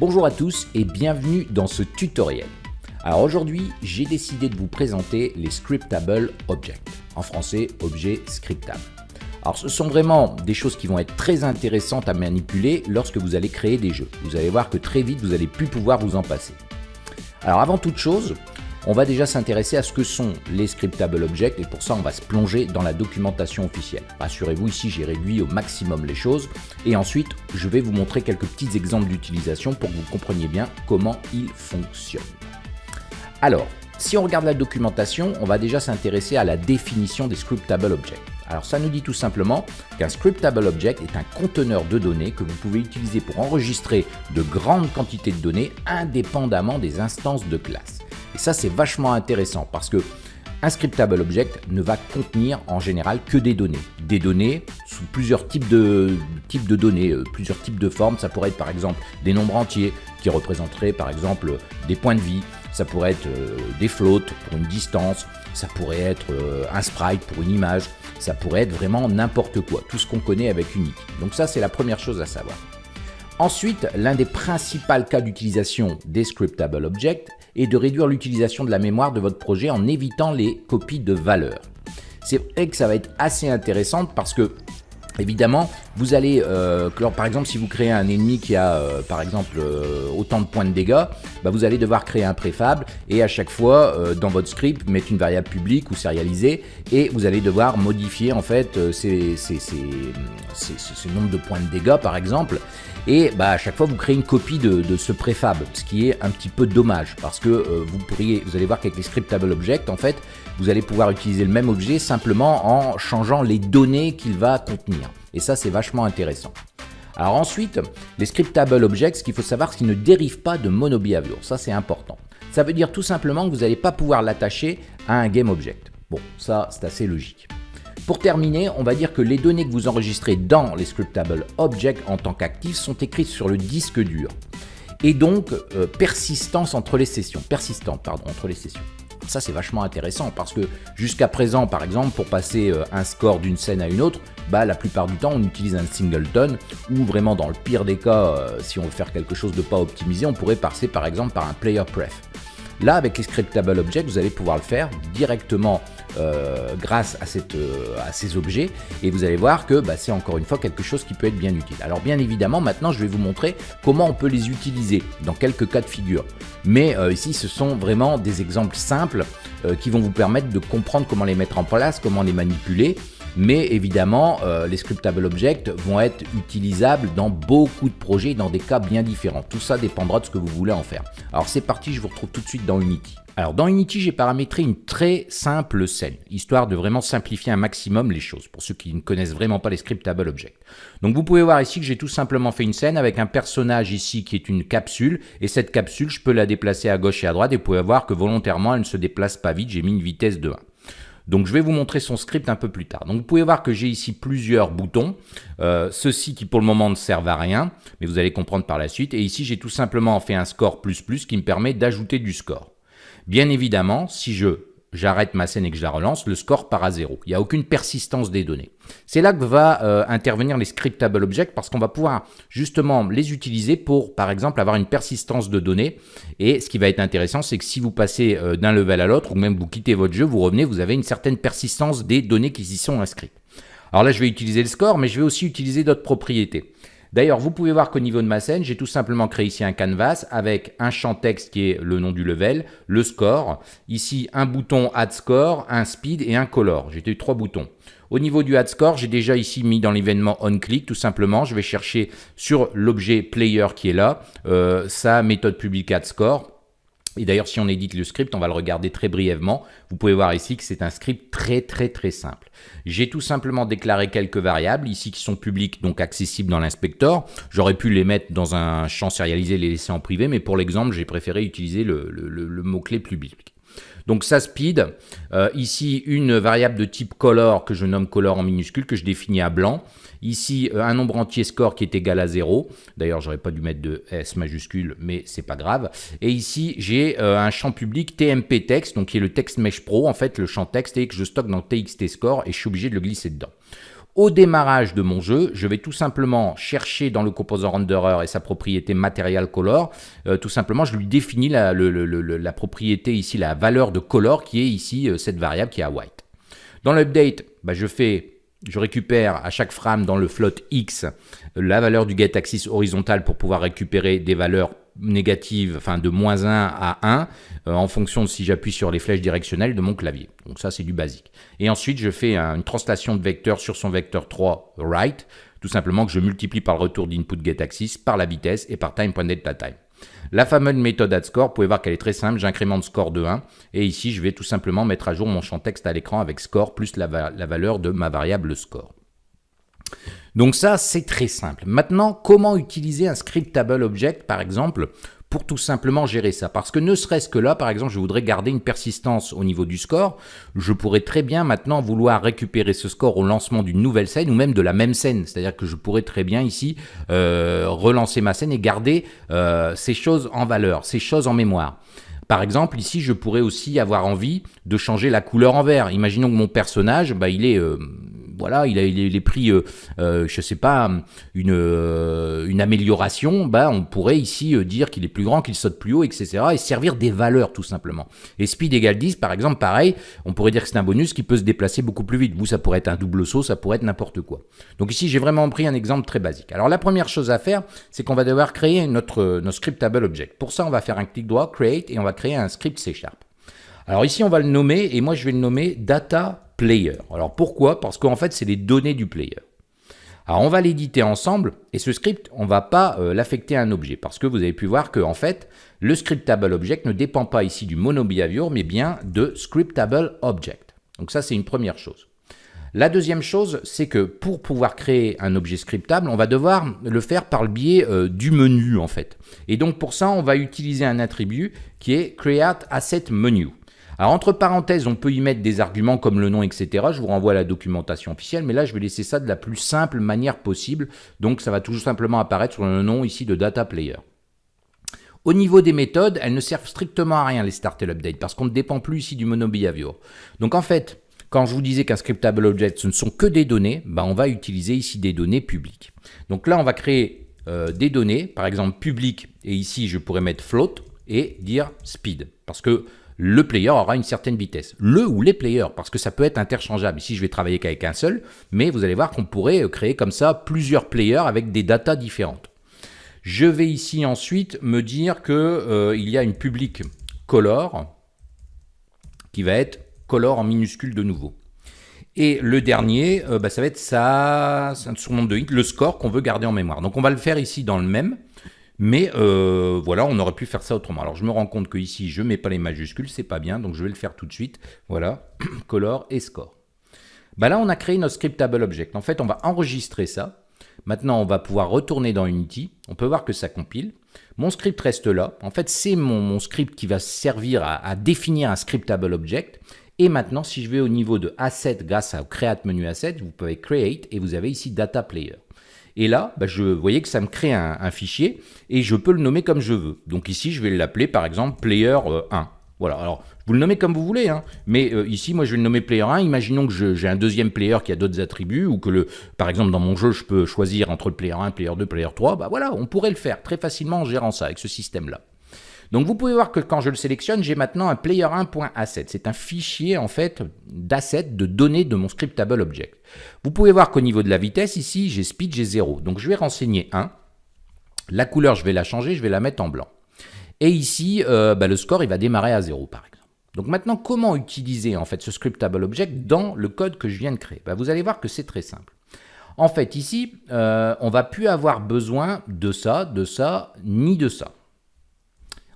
Bonjour à tous et bienvenue dans ce tutoriel. Alors aujourd'hui, j'ai décidé de vous présenter les Scriptable Objects, en français objets scriptables. Alors ce sont vraiment des choses qui vont être très intéressantes à manipuler lorsque vous allez créer des jeux. Vous allez voir que très vite, vous allez plus pouvoir vous en passer. Alors avant toute chose, on va déjà s'intéresser à ce que sont les scriptable objects et pour ça on va se plonger dans la documentation officielle. Rassurez-vous, ici j'ai réduit au maximum les choses et ensuite je vais vous montrer quelques petits exemples d'utilisation pour que vous compreniez bien comment ils fonctionnent. Alors, si on regarde la documentation, on va déjà s'intéresser à la définition des scriptable objects. Alors ça nous dit tout simplement qu'un scriptable object est un conteneur de données que vous pouvez utiliser pour enregistrer de grandes quantités de données indépendamment des instances de classe. Et ça, c'est vachement intéressant parce que un scriptable object ne va contenir en général que des données. Des données sous plusieurs types de, types de données, euh, plusieurs types de formes. Ça pourrait être par exemple des nombres entiers qui représenteraient par exemple des points de vie. Ça pourrait être euh, des floats pour une distance. Ça pourrait être euh, un sprite pour une image. Ça pourrait être vraiment n'importe quoi. Tout ce qu'on connaît avec Unity. Donc ça, c'est la première chose à savoir. Ensuite, l'un des principaux cas d'utilisation des scriptable objects est de réduire l'utilisation de la mémoire de votre projet en évitant les copies de valeurs. C'est vrai que ça va être assez intéressant parce que Évidemment, vous allez, euh, par exemple, si vous créez un ennemi qui a, euh, par exemple, euh, autant de points de dégâts, bah, vous allez devoir créer un préfab et à chaque fois, dans votre script, mettre une variable publique ou sérialisée et vous allez devoir modifier en fait ces, ces, nombres de points de dégâts, par exemple. Et bah, à chaque fois, vous créez une copie de, de, ce préfab, ce qui est un petit peu dommage parce que vous pourriez, vous allez voir qu'avec les scriptable objects, en fait, vous allez pouvoir utiliser le même objet simplement en changeant les données qu'il va contenir. Et ça, c'est vachement intéressant. Alors ensuite, les scriptable objects, ce qu'il faut savoir, c'est qu'ils ne dérivent pas de monobehavior. Ça, c'est important. Ça veut dire tout simplement que vous n'allez pas pouvoir l'attacher à un game object. Bon, ça, c'est assez logique. Pour terminer, on va dire que les données que vous enregistrez dans les scriptable objects en tant qu'actifs sont écrites sur le disque dur et donc euh, persistance entre les sessions, persistante pardon, entre les sessions. Ça, c'est vachement intéressant parce que jusqu'à présent, par exemple, pour passer euh, un score d'une scène à une autre, bah, la plupart du temps, on utilise un singleton ou vraiment dans le pire des cas, euh, si on veut faire quelque chose de pas optimisé, on pourrait passer par exemple par un player pref. Là, avec les scriptable objects, vous allez pouvoir le faire directement euh, grâce euh, à, ces objets et vous allez voir que bah, c'est encore une fois quelque chose qui peut être bien utile. Alors bien évidemment, maintenant, je vais vous montrer comment on peut les utiliser dans quelques cas de figure. Mais euh, ici, ce sont vraiment des exemples simples qui vont vous permettre de comprendre comment les mettre en place, comment les manipuler mais évidemment, les scriptable objects vont être utilisables dans beaucoup de projets, dans des cas bien différents. Tout ça dépendra de ce que vous voulez en faire. Alors c'est parti, je vous retrouve tout de suite dans Unity. Alors dans Unity, j'ai paramétré une très simple scène, histoire de vraiment simplifier un maximum les choses, pour ceux qui ne connaissent vraiment pas les scriptable objects. Donc vous pouvez voir ici que j'ai tout simplement fait une scène avec un personnage ici qui est une capsule, et cette capsule, je peux la déplacer à gauche et à droite, et vous pouvez voir que volontairement, elle ne se déplace pas vite, j'ai mis une vitesse de 1. Donc je vais vous montrer son script un peu plus tard. Donc vous pouvez voir que j'ai ici plusieurs boutons, euh, ceux-ci qui pour le moment ne servent à rien, mais vous allez comprendre par la suite. Et ici j'ai tout simplement fait un score plus plus qui me permet d'ajouter du score. Bien évidemment, si je j'arrête ma scène et que je la relance, le score part à zéro. Il n'y a aucune persistance des données. C'est là que va euh, intervenir les scriptable objects parce qu'on va pouvoir justement les utiliser pour, par exemple, avoir une persistance de données. Et ce qui va être intéressant, c'est que si vous passez euh, d'un level à l'autre ou même vous quittez votre jeu, vous revenez, vous avez une certaine persistance des données qui y sont inscrites. Alors là, je vais utiliser le score, mais je vais aussi utiliser d'autres propriétés. D'ailleurs, vous pouvez voir qu'au niveau de ma scène, j'ai tout simplement créé ici un canvas avec un champ texte qui est le nom du level, le score, ici un bouton add score, un speed et un color. J'ai eu trois boutons. Au niveau du add score, j'ai déjà ici mis dans l'événement onClick tout simplement. Je vais chercher sur l'objet player qui est là, euh, sa méthode publique add score et d'ailleurs, si on édite le script, on va le regarder très brièvement. Vous pouvez voir ici que c'est un script très très très simple. J'ai tout simplement déclaré quelques variables ici qui sont publiques, donc accessibles dans l'inspecteur. J'aurais pu les mettre dans un champ sérialisé et les laisser en privé, mais pour l'exemple, j'ai préféré utiliser le, le mot-clé public. Donc ça speed, euh, ici une variable de type color que je nomme color en minuscule que je définis à blanc. Ici euh, un nombre entier score qui est égal à 0. D'ailleurs j'aurais pas dû mettre de S majuscule mais c'est pas grave. Et ici j'ai euh, un champ public TMP text donc qui est le text mesh pro en fait le champ texte et que je stocke dans TXT score et je suis obligé de le glisser dedans. Au démarrage de mon jeu, je vais tout simplement chercher dans le composant renderer et sa propriété material color, euh, tout simplement je lui définis la, propriété ici, la valeur de color qui est ici euh, cette variable qui est à white. Dans l'update, bah, je je récupère à chaque frame dans le float x la valeur du get axis horizontal pour pouvoir récupérer des valeurs négatives, enfin de moins 1 à 1, euh, en fonction de si j'appuie sur les flèches directionnelles de mon clavier. Donc ça, c'est du basique. Et ensuite, je fais une translation de vecteur sur son vecteur 3 right, tout simplement que je multiplie par le retour d'input get axis, par la vitesse et par time.delta La fameuse méthode addScore, vous pouvez voir qu'elle est très simple, j'incrémente score de 1, et ici je vais tout simplement mettre à jour mon champ texte à l'écran avec score plus la, la valeur de ma variable score. Donc ça, c'est très simple. Maintenant, comment utiliser un scriptable object, par exemple, pour tout simplement gérer ça? Parce que ne serait-ce que là, par exemple, je voudrais garder une persistance au niveau du score, je pourrais très bien maintenant vouloir récupérer ce score au lancement d'une nouvelle scène ou même de la même scène. C'est-à-dire que je pourrais très bien ici euh, relancer ma scène et garder euh, ces choses en valeur, ces choses en mémoire. Par exemple, ici, je pourrais aussi avoir envie de changer la couleur en vert. Imaginons que mon personnage, bah, il est euh, voilà, il a, il pris, euh, euh, je sais pas, une, euh, amélioration, bah, on pourrait ici dire qu'il est plus grand, qu'il saute plus haut, etc. et servir des valeurs tout simplement. Et speed égale 10, par exemple, pareil, on pourrait dire que c'est un bonus qui peut se déplacer beaucoup plus vite. Vous, ça pourrait être un double saut, ça pourrait être n'importe quoi. Donc ici, j'ai vraiment pris un exemple très basique. Alors la première chose à faire, c'est qu'on va devoir créer notre, notre scriptable object. Pour ça, on va faire un clic droit, create, et on va créer un script C Sharp. Alors ici, on va le nommer, et moi je vais le nommer data Alors pourquoi? Parce qu'en fait, c'est les données du player. Alors on va l'éditer ensemble, et ce script, on ne va pas euh, l'affecter à un objet, parce que vous avez pu voir que en fait, le scriptable object ne dépend pas ici du monobehavior, mais bien de scriptable object. Donc ça, c'est une première chose. La deuxième chose, c'est que pour pouvoir créer un objet scriptable, on va devoir le faire par le biais euh, du menu en fait. Et donc pour ça, on va utiliser un attribut qui est create asset menu. Alors entre parenthèses, on peut y mettre des arguments comme le nom, etc. Je vous renvoie à la documentation officielle, mais là je vais laisser ça de la plus simple manière possible. Donc ça va tout simplement apparaître sur le nom ici de data player. Au niveau des méthodes, elles ne servent strictement à rien les start et l'update parce qu'on ne dépend plus ici du monobehavior. Donc en fait, quand je vous disais qu'un scriptable object ce ne sont que des données, bah on va utiliser ici des données publiques. Donc là on va créer euh, des données, par exemple publiques, et ici je pourrais mettre float et dire speed. Parce que le player aura une certaine vitesse. Le ou les players, parce que ça peut être interchangeable. Ici, je vais travailler qu'avec un seul, mais vous allez voir qu'on pourrait euh, créer comme ça plusieurs players avec des datas différentes. Je vais ici ensuite me dire qu'il euh, y a une public color qui va être color en minuscule de nouveau. Et le dernier, euh, bah, ça va être ça, son de hits, le score qu'on veut garder en mémoire. Donc on va le faire ici dans le même. Mais euh, voilà, on aurait pu faire ça autrement. Alors je me rends compte que ici, je ne mets pas les majuscules, c'est pas bien, donc je vais le faire tout de suite. Voilà, color et score. Bah là, on a créé notre scriptable object. En fait, on va enregistrer ça. Maintenant, on va pouvoir retourner dans Unity. On peut voir que ça compile. Mon script reste là. En fait, c'est mon, script qui va servir à, définir un scriptable object. Et maintenant, si je vais au niveau de Asset grâce au Create menu Asset, vous pouvez Create et vous avez ici Data Player. Et là, bah, je voyais que ça me crée un, fichier et je peux le nommer comme je veux. Donc ici, je vais l'appeler par exemple player 1. Euh, voilà, alors vous le nommez comme vous voulez, hein. mais euh, ici, moi, je vais le nommer player 1. Imaginons que j'ai un deuxième player qui a d'autres attributs, ou que, le, par exemple, dans mon jeu, je peux choisir entre le player 1, player 2, player 3. Bah voilà, on pourrait le faire très facilement en gérant ça, avec ce système-là. Donc vous pouvez voir que quand je le sélectionne, j'ai maintenant un player1.asset. C'est un fichier en fait d'assets, de données de mon scriptable object. Vous pouvez voir qu'au niveau de la vitesse, ici, j'ai speed, j'ai 0. Donc je vais renseigner 1. La couleur, je vais la changer, je vais la mettre en blanc. Et ici, euh, bah, le score, il va démarrer à 0 par exemple. Donc maintenant, comment utiliser en fait ce scriptable object dans le code que je viens de créer? Bah, Vous allez voir que c'est très simple. En fait, ici, euh, on va plus avoir besoin de ça, de ça, ni de ça.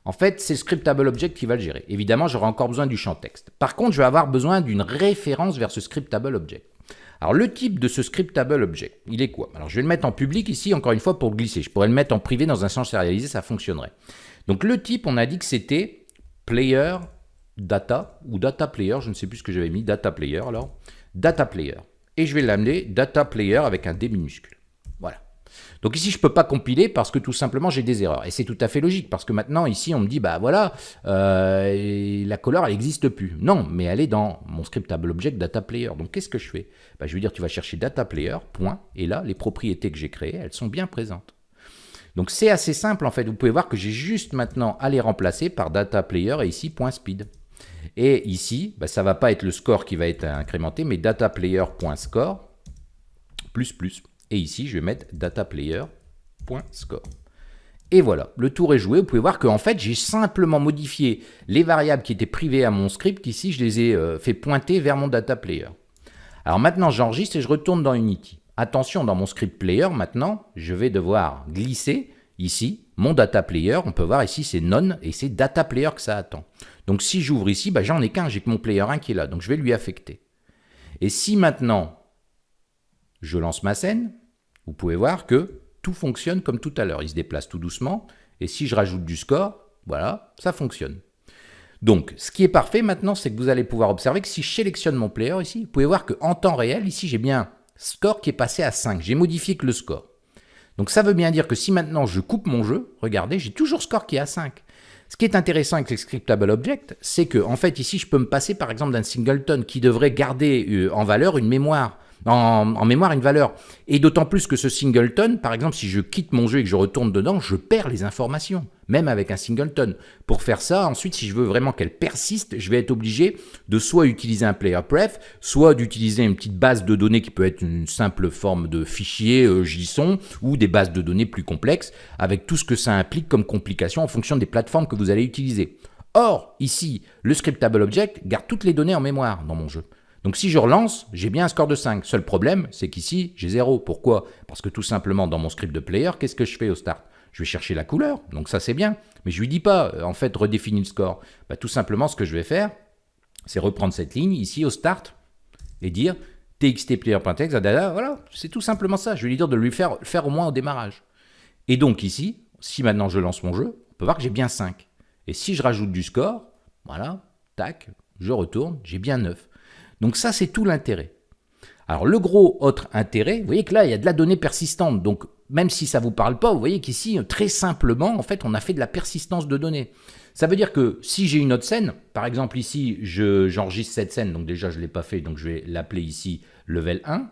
En fait, c'est Scriptable Object qui va le gérer. Évidemment, j'aurai encore besoin du champ texte. Par contre, je vais avoir besoin d'une référence vers ce Scriptable Object. Alors, le type de ce Scriptable Object, il est quoi? Alors, je vais le mettre en public ici, encore une fois, pour glisser. Je pourrais le mettre en privé dans un sens sérialisé, ça fonctionnerait. Donc, le type, on a dit que c'était player data, ou data player, je ne sais plus ce que j'avais mis, data player alors, data player. Et je vais l'amener data player avec un D minuscule. Voilà. Donc ici, je ne peux pas compiler parce que tout simplement, j'ai des erreurs. Et c'est tout à fait logique, parce que maintenant, ici, on me dit, bah voilà, euh, la couleur, elle n'existe plus. Non, mais elle est dans mon scriptable object data player. Donc qu'est-ce que je fais? Bah, Je vais dire, tu vas chercher data player, et là, les propriétés que j'ai créées, elles sont bien présentes. Donc c'est assez simple en fait, vous pouvez voir que j'ai juste maintenant à les remplacer par data player et ici .speed. Et ici, bah, ça ne va pas être le score qui va être incrémenté, mais dataplayer.score plus plus. Et ici, je vais mettre dataplayer.score. Et voilà, le tour est joué. Vous pouvez voir qu'en fait, j'ai simplement modifié les variables qui étaient privées à mon script. Ici, je les ai euh, fait pointer vers mon data player. Alors maintenant, j'enregistre et je retourne dans Unity. Attention, dans mon script player, maintenant, je vais devoir glisser ici mon data player. On peut voir ici, c'est non et c'est data player que ça attend. Donc si j'ouvre ici, bah, j'en ai qu'un, j'ai que mon player 1 qui est là, donc je vais lui affecter. Et si maintenant je lance ma scène, vous pouvez voir que tout fonctionne comme tout à l'heure. Il se déplace tout doucement, et si je rajoute du score, voilà, ça fonctionne. Donc, ce qui est parfait maintenant, c'est que vous allez pouvoir observer que si je sélectionne mon player ici, vous pouvez voir qu'en temps réel, ici, j'ai bien score qui est passé à 5. J'ai modifié que le score. Donc, ça veut bien dire que si maintenant je coupe mon jeu, regardez, j'ai toujours score qui est à 5. Ce qui est intéressant avec les scriptable object, c'est que en fait ici je peux me passer par exemple d'un singleton qui devrait garder euh, en valeur une mémoire en, mémoire une valeur. Et d'autant plus que ce singleton, par exemple, si je quitte mon jeu et que je retourne dedans, je perds les informations, même avec un singleton. Pour faire ça, ensuite, si je veux vraiment qu'elle persiste, je vais être obligé de soit utiliser un player pref, soit d'utiliser une petite base de données qui peut être une simple forme de fichier euh, JSON, ou des bases de données plus complexes, avec tout ce que ça implique comme complication en fonction des plateformes que vous allez utiliser. Or, ici, le scriptable object garde toutes les données en mémoire dans mon jeu. Donc si je relance, j'ai bien un score de 5. Seul problème, c'est qu'ici, j'ai 0. Pourquoi? Parce que tout simplement, dans mon script de player, qu'est-ce que je fais au start? Je vais chercher la couleur, donc ça c'est bien. Mais je lui dis pas, euh, en fait, redéfinis le score. Bah, tout simplement, ce que je vais faire, c'est reprendre cette ligne ici au start et dire txtplayer.txt, voilà, c'est tout simplement ça. Je vais lui dire de lui faire, faire au moins au démarrage. Et donc ici, si maintenant je lance mon jeu, on peut voir que j'ai bien 5. Et si je rajoute du score, voilà, tac, je retourne, j'ai bien 9. Donc ça, c'est tout l'intérêt. Alors le gros autre intérêt, vous voyez que là, il y a de la donnée persistante. Donc même si ça ne vous parle pas, vous voyez qu'ici, très simplement, en fait, on a fait de la persistance de données. Ça veut dire que si j'ai une autre scène, par exemple ici, j'enregistre cette scène, donc déjà je ne l'ai pas fait, donc je vais l'appeler ici level 1,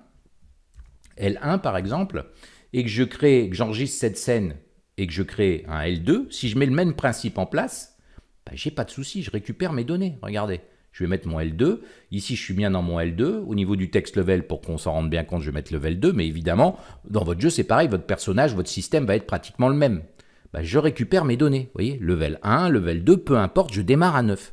L1 par exemple, et que je j'enregistre cette scène et que je crée un L2, si je mets le même principe en place, ben, j'ai pas de souci, je récupère mes données, regardez. Je vais mettre mon L2. Ici, je suis bien dans mon L2. Au niveau du text level, pour qu'on s'en rende bien compte, je vais mettre level 2. Mais évidemment, dans votre jeu, c'est pareil. Votre personnage, votre système va être pratiquement le même. Bah, je récupère mes données. Vous voyez, level 1, level 2, peu importe, je démarre à 9.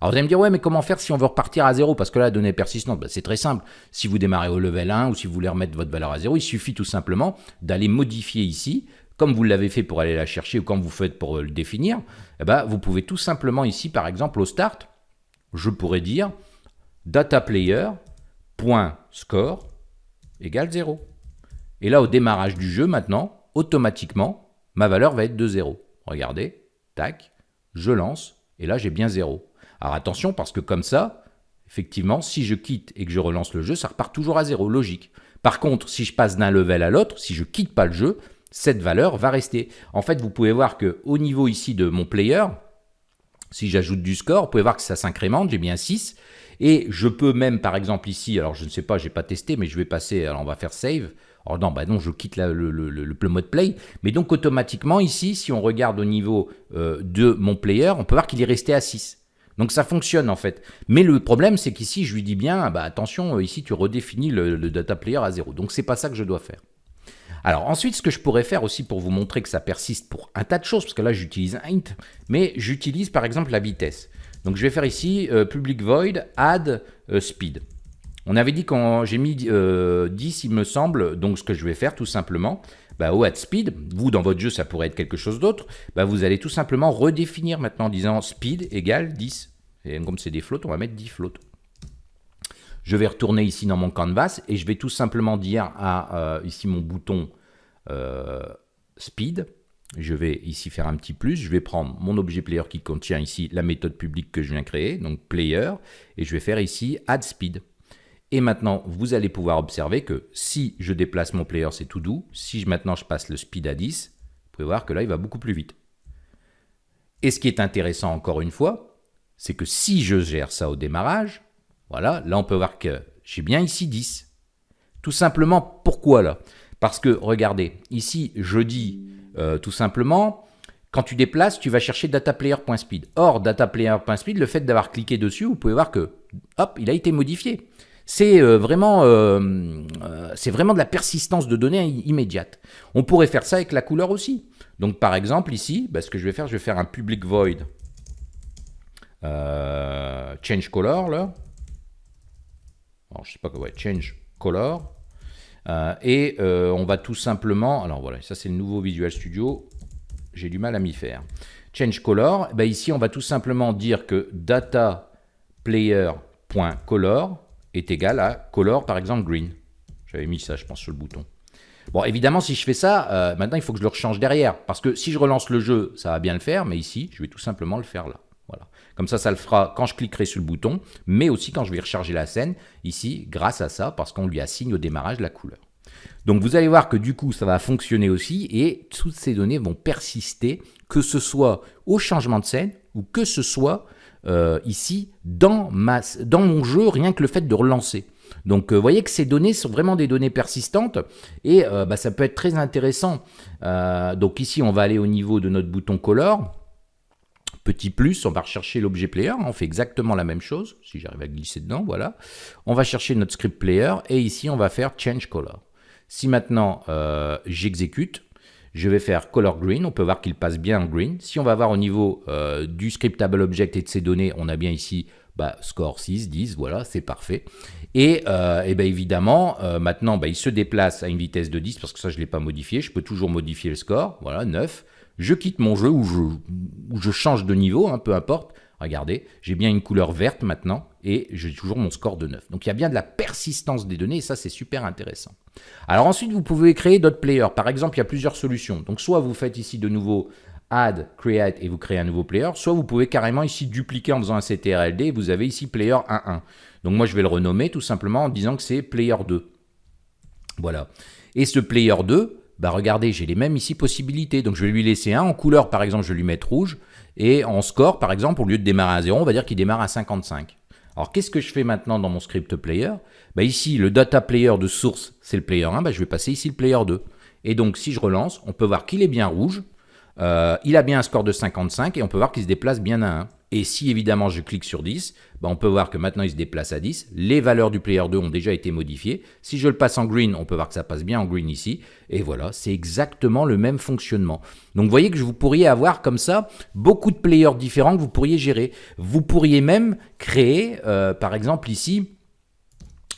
Alors vous allez me dire, ouais, mais comment faire si on veut repartir à 0 Parce que là, la donnée persistante, bah, c'est très simple. Si vous démarrez au level 1 ou si vous voulez remettre votre valeur à 0, il suffit tout simplement d'aller modifier ici, comme vous l'avez fait pour aller la chercher ou comme vous faites pour le définir. Eh ben, vous pouvez tout simplement ici, par exemple, au start, je pourrais dire dataplayer.score égale 0. Et là, au démarrage du jeu, maintenant, automatiquement, ma valeur va être de 0. Regardez, tac, je lance, et là, j'ai bien 0. Alors attention, parce que comme ça, effectivement, si je quitte et que je relance le jeu, ça repart toujours à 0, logique. Par contre, si je passe d'un level à l'autre, si je quitte pas le jeu, cette valeur va rester. En fait, vous pouvez voir que au niveau ici de mon player, si j'ajoute du score, vous pouvez voir que ça s'incrémente, j'ai bien 6. Et je peux même, par exemple ici, alors je ne sais pas, je n'ai pas testé, mais je vais passer, alors on va faire save. Oh non, bah non, je quitte le, mode play. Mais donc automatiquement ici, si on regarde au niveau euh, de mon player, on peut voir qu'il est resté à 6. Donc ça fonctionne en fait. Mais le problème, c'est qu'ici, je lui dis bien, bah attention, euh, ici tu redéfinis le, data player à 0. Donc c'est pas ça que je dois faire. Alors ensuite, ce que je pourrais faire aussi pour vous montrer que ça persiste pour un tas de choses, parce que là j'utilise int, mais j'utilise par exemple la vitesse. Donc je vais faire ici euh, public void add euh, speed. On avait dit quand j'ai mis 10, euh, il me semble, donc ce que je vais faire tout simplement, bah, au add speed, vous dans votre jeu ça pourrait être quelque chose d'autre, bah, vous allez tout simplement redéfinir maintenant en disant speed égale 10. Et comme c'est des flottes, on va mettre 10 flottes. Je vais retourner ici dans mon canvas et je vais tout simplement dire à euh, ici mon bouton euh, speed. Je vais ici faire un petit plus. Je vais prendre mon objet player qui contient ici la méthode publique que je viens créer, donc player, et je vais faire ici add speed. Et maintenant, vous allez pouvoir observer que si je déplace mon player, c'est tout doux. Si maintenant je passe le speed à 10, vous pouvez voir que là, il va beaucoup plus vite. Et ce qui est intéressant encore une fois, c'est que si je gère ça au démarrage, voilà, là on peut voir que j'ai bien ici 10. Tout simplement, pourquoi là? Parce que, regardez, ici, je dis euh, tout simplement, quand tu déplaces, tu vas chercher dataplayer.speed. Or, dataplayer.speed, le fait d'avoir cliqué dessus, vous pouvez voir que, hop, il a été modifié. C'est euh, vraiment, euh, vraiment de la persistance de données immédiate. On pourrait faire ça avec la couleur aussi. Donc, par exemple, ici, bah, ce que je vais faire, je vais faire un public void change color, là. Alors, je sais pas quoi, ouais, change color. Euh, et euh, on va tout simplement, alors voilà, ça c'est le nouveau Visual Studio, j'ai du mal à m'y faire. Change color, ben ici on va tout simplement dire que data player.color est égal à color par exemple green. J'avais mis ça je pense sur le bouton. Bon évidemment si je fais ça, euh, maintenant il faut que je le rechange derrière, parce que si je relance le jeu ça va bien le faire, mais ici je vais tout simplement le faire là. Comme ça, ça le fera quand je cliquerai sur le bouton, mais aussi quand je vais recharger la scène, ici, grâce à ça, parce qu'on lui assigne au démarrage la couleur. Donc vous allez voir que du coup, ça va fonctionner aussi, et toutes ces données vont persister, que ce soit au changement de scène, ou que ce soit euh, ici, dans, ma, dans mon jeu, rien que le fait de relancer. Donc, euh, vous voyez que ces données sont vraiment des données persistantes et euh, bah, ça peut être très intéressant. donc ici, on va aller au niveau de notre bouton Color. Petit plus, on va rechercher l'objet player, on fait exactement la même chose, si j'arrive à glisser dedans, voilà. On va chercher notre script player, et ici on va faire change color. Si maintenant euh, j'exécute, je vais faire color green, on peut voir qu'il passe bien en green. Si on va voir au niveau euh, du scriptable object et de ses données, on a bien ici bah, score 6, 10, voilà, c'est parfait. Et, euh, et bien évidemment, maintenant, bah, il se déplace à une vitesse de 10, parce que ça, je ne l'ai pas modifié. Je peux toujours modifier le score, voilà, 9 je quitte mon jeu ou je, change de niveau, hein, peu importe. Regardez, j'ai bien une couleur verte maintenant et j'ai toujours mon score de 9. Donc il y a bien de la persistance des données et ça c'est super intéressant. Alors ensuite vous pouvez créer d'autres players. Par exemple, il y a plusieurs solutions. Donc soit vous faites ici de nouveau add, create et vous créez un nouveau player, soit vous pouvez carrément ici dupliquer en faisant un CTRLD et vous avez ici player 1.1. Donc moi je vais le renommer tout simplement en disant que c'est player 2. Voilà. Et ce player 2, bah regardez, j'ai les mêmes ici possibilités. Donc je vais lui laisser un en couleur, par exemple, je vais lui mettre rouge. Et en score, par exemple, au lieu de démarrer à 0, on va dire qu'il démarre à 55. Alors qu'est-ce que je fais maintenant dans mon script player? Bah Ici, le data player de source, c'est le player 1, bah je vais passer ici le player 2. Et donc si je relance, on peut voir qu'il est bien rouge, euh, il a bien un score de 55 et on peut voir qu'il se déplace bien à 1. Et si évidemment je clique sur 10, bah, on peut voir que maintenant il se déplace à 10. Les valeurs du player 2 ont déjà été modifiées. Si je le passe en green, on peut voir que ça passe bien en green ici. Et voilà, c'est exactement le même fonctionnement. Donc vous voyez que vous pourriez avoir comme ça beaucoup de players différents que vous pourriez gérer. Vous pourriez même créer, euh, par exemple ici,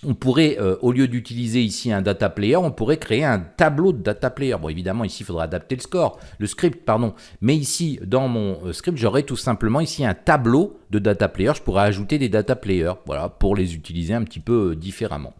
on pourrait, euh, au lieu d'utiliser ici un data player, on pourrait créer un tableau de data player. Bon, évidemment, ici, il faudra adapter le score, le script, pardon. Mais ici, dans mon euh, script, j'aurais tout simplement ici un tableau de data player. Je pourrais ajouter des data players, voilà, pour les utiliser un petit peu euh, différemment.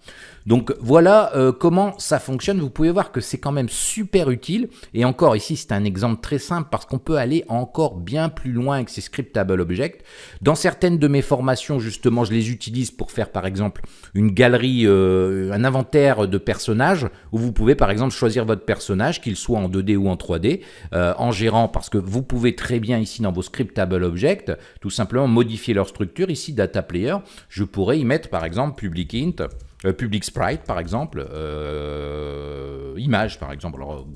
Donc voilà comment ça fonctionne. Vous pouvez voir que c'est quand même super utile. Et encore ici, c'est un exemple très simple parce qu'on peut aller encore bien plus loin avec ces scriptable objects. Dans certaines de mes formations, justement, je les utilise pour faire par exemple une galerie euh, un inventaire de personnages où vous pouvez par exemple choisir votre personnage, qu'il soit en 2D ou en 3D, euh, en gérant, parce que vous pouvez très bien ici dans vos scriptable objects, tout simplement modifier leur structure. Ici, data player, je pourrais y mettre par exemple public int, euh, public sprite par exemple, euh, image par exemple, alors,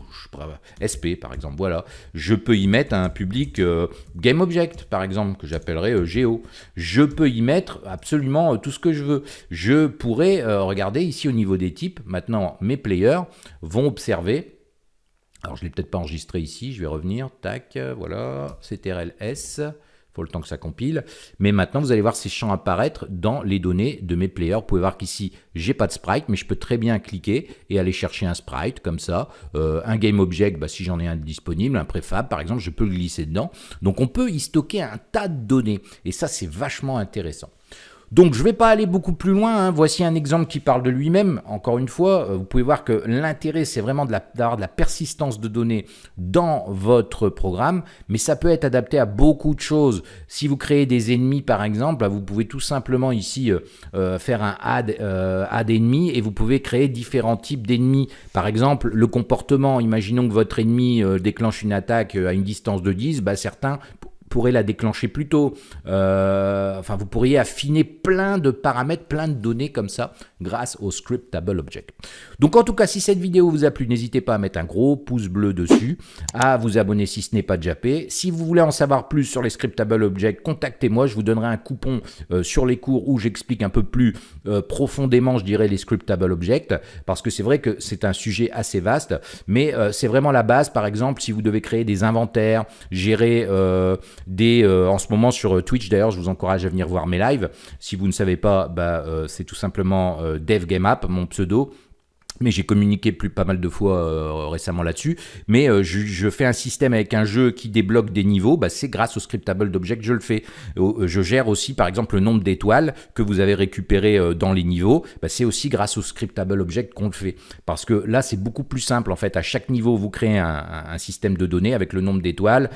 SP par exemple, voilà. Je peux y mettre un public euh, game object par exemple, que j'appellerai Geo. Je peux y mettre absolument tout ce que je veux. Je pourrais, regarder ici au niveau des types, maintenant mes players vont observer alors je l'ai peut-être pas enregistré ici, je vais revenir, tac, voilà, CTRL-S, faut le temps que ça compile. Mais maintenant, vous allez voir ces champs apparaître dans les données de mes players. Vous pouvez voir qu'ici, j'ai pas de sprite, mais je peux très bien cliquer et aller chercher un sprite comme ça. Euh, un game object, bah, si j'en ai un disponible, un préfab par exemple, je peux le glisser dedans. Donc on peut y stocker un tas de données. Et ça, c'est vachement intéressant. Donc je ne vais pas aller beaucoup plus loin, hein. voici un exemple qui parle de lui-même. Encore une fois, euh, vous pouvez voir que l'intérêt c'est vraiment d'avoir de, la persistance de données dans votre programme, mais ça peut être adapté à beaucoup de choses. Si vous créez des ennemis par exemple, vous pouvez tout simplement ici euh, euh, faire un add, add ennemi et vous pouvez créer différents types d'ennemis. Par exemple, le comportement, imaginons que votre ennemi déclenche une attaque à une distance de 10, bah, certains pourrez la déclencher plus tôt. Euh, enfin, vous pourriez affiner plein de paramètres, plein de données comme ça grâce au Scriptable Object. Donc en tout cas, si cette vidéo vous a plu, n'hésitez pas à mettre un gros pouce bleu dessus, à vous abonner si ce n'est pas déjà fait. Si vous voulez en savoir plus sur les Scriptable Object, contactez-moi, je vous donnerai un coupon euh, sur les cours où j'explique un peu plus euh, profondément, je dirais, les Scriptable Object, parce que c'est vrai que c'est un sujet assez vaste, mais c'est vraiment la base, par exemple, si vous devez créer des inventaires, gérer euh, en ce moment sur euh, Twitch, d'ailleurs, je vous encourage à venir voir mes lives. Si vous ne savez pas, bah, euh, c'est tout simplement DevGameApp, mon pseudo mais j'ai communiqué plus pas mal de fois euh, récemment là-dessus. Mais euh, je, fais un système avec un jeu qui débloque des niveaux, bah, c'est grâce au scriptable d'object que je le fais. Euh, je gère aussi par exemple le nombre d'étoiles que vous avez récupéré dans les niveaux, bah, c'est aussi grâce au scriptable object qu'on le fait. Parce que là c'est beaucoup plus simple en fait, à chaque niveau vous créez un, système de données avec le nombre d'étoiles,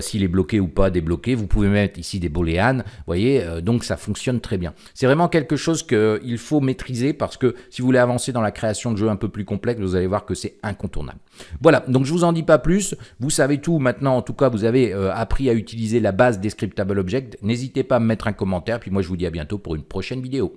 s'il est bloqué ou pas débloqué, vous pouvez mettre ici des booléans, vous voyez, donc ça fonctionne très bien. C'est vraiment quelque chose qu'il faut maîtriser parce que si vous voulez avancer dans la création de un peu plus complexe, vous allez voir que c'est incontournable. Voilà, donc je vous en dis pas plus, vous savez tout maintenant, en tout cas vous avez euh, appris à utiliser la base des scriptable objects, n'hésitez pas à me mettre un commentaire, puis moi je vous dis à bientôt pour une prochaine vidéo.